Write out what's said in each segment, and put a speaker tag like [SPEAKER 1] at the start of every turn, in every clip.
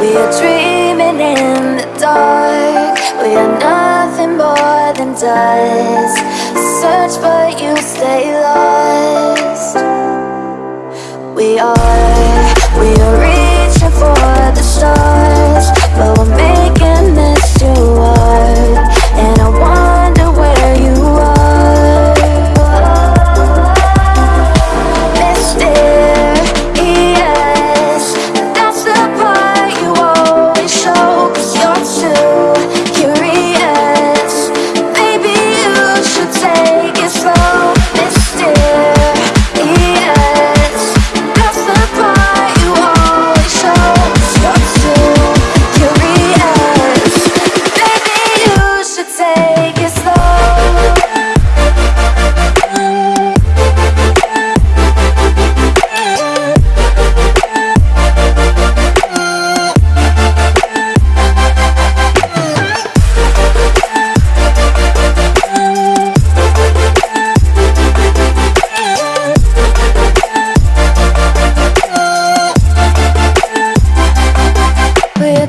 [SPEAKER 1] We are dreaming in the dark. We are nothing more than dust. Search but you stay lost.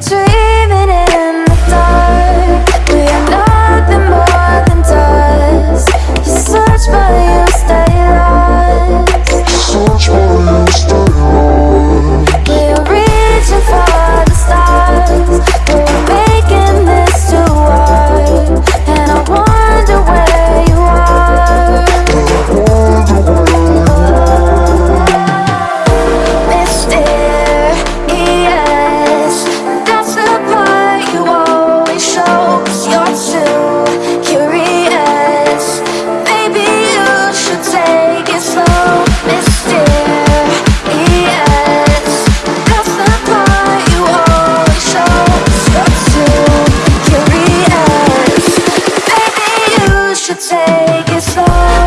[SPEAKER 1] the take it slow.